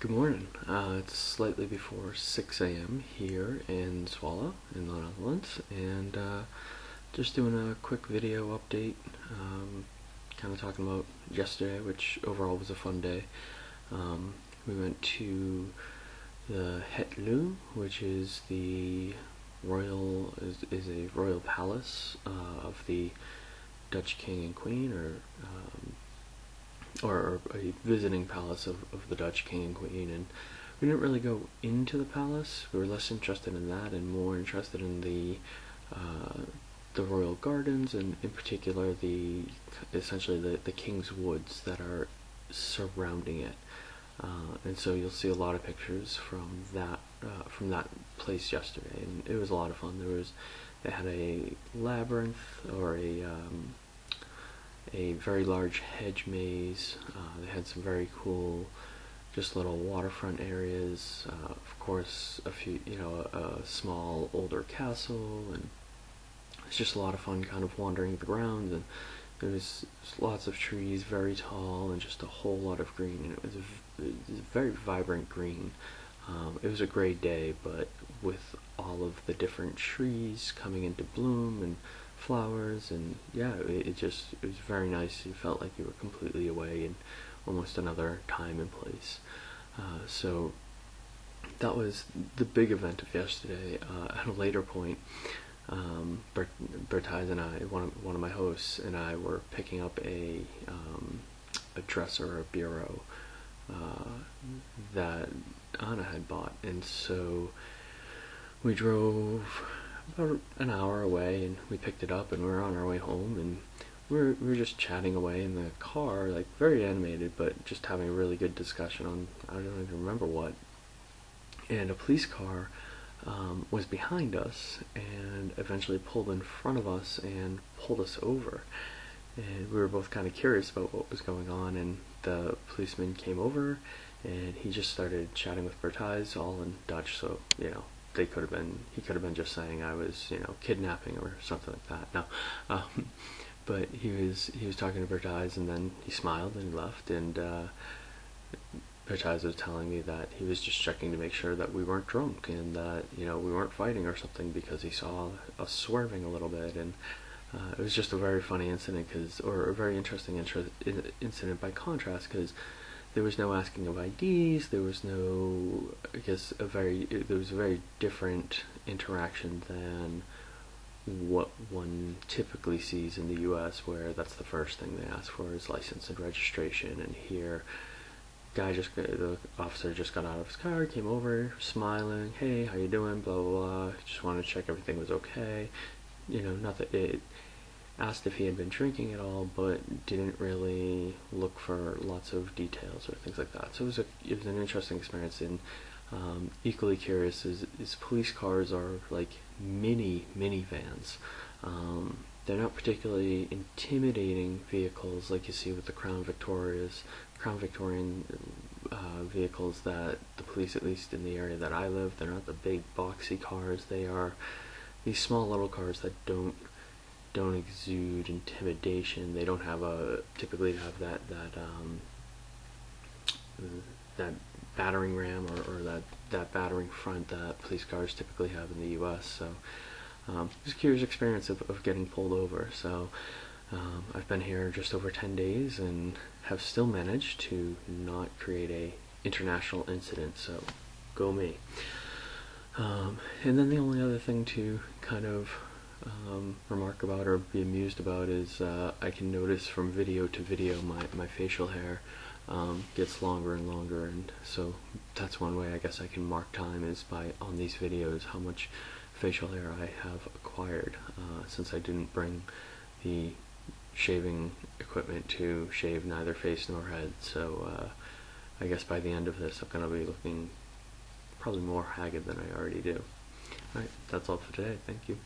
Good morning. Uh, it's slightly before 6 a.m. here in Zwolle, in the Netherlands, and uh, just doing a quick video update, um, kind of talking about yesterday, which overall was a fun day. Um, we went to the Het Loo, which is the royal is, is a royal palace uh, of the Dutch king and queen, or um, or a visiting palace of, of the Dutch king and queen, and we didn't really go into the palace. We were less interested in that and more interested in the uh, the royal gardens and in particular the essentially the, the king's woods that are surrounding it. Uh, and so you'll see a lot of pictures from that uh, from that place yesterday, and it was a lot of fun. There was they had a labyrinth or a um, a very large hedge maze. Uh, they had some very cool, just little waterfront areas. Uh, of course, a few, you know, a, a, small older castle, and it's just a lot of fun, kind of wandering the grounds. And there was lots of trees, very tall, and just a whole lot of green. And it was a, it was a very vibrant green. Um, it was a great day, but with all of the different trees coming into bloom and flowers and yeah it, it, just it was very nice. You felt like you were completely away in almost another time and place. Uh, so that was the big event of yesterday. Uh, at a later point um, Bert, Bertise and I one of, one of my hosts and I were picking up a um, a dresser or a bureau uh, that Anna had bought. And so we drove about an hour away, and we picked it up, and we were on our way home, and we were, we were just chatting away in the car, like very animated, but just having a really good discussion on I don't even remember what. And a police car um, was behind us, and eventually pulled in front of us and pulled us over. And we were both kind of curious about what was going on, and the policeman came over, and he just started chatting with Bertise, all in Dutch, so you know they could have been he could have been just saying I was you know kidnapping or something like that. No, um, but he was he was talking to Bertise and then he smiled and left and uh, Bertise was telling me that he was just checking to make sure that we weren't drunk and that you know we weren't fighting or something because he saw us swerving a little bit and. Uh, it was just a very funny incident, cause, or a very interesting incident by contrast, because there was no asking of IDs. There was no, I guess, a very there was a very different interaction than what one typically sees in the U.S., where that's the first thing they ask for is license and registration. And here, guy just the officer just got out of his car, came over, smiling, "Hey, how you doing?" Blah blah blah. Just wanted to check everything was okay. You know, not that it asked if he had been drinking at all, but didn't really look for lots of details or things like that. So it was a it was an interesting experience. And um, equally curious is, is police cars are like mini minivans. Um, they're not particularly intimidating vehicles like you see with the Crown Victorias, Crown Victorian uh, vehicles that the police, at least in the area that I live, they're not the big boxy cars. They are these small little cars that don't don't exude intimidation. They don't have a typically have that that um, that battering ram or, or that that battering front that police cars typically have in the U.S. So um, a curious experience of, of getting pulled over. So um, I've been here just over 10 days and have still managed to not create a international incident. So go me. Um, and then the only other thing to kind of um, remark about or be amused about is uh, I can notice from video to video my, my facial hair um, gets longer and longer and so that's one way I guess I can mark time is by on these videos how much facial hair I have acquired uh, since I didn't bring the shaving equipment to shave neither face nor head so uh, I guess by the end of this I'm going to be looking probably more haggard than I already do. Alright, that's all for today. Thank you.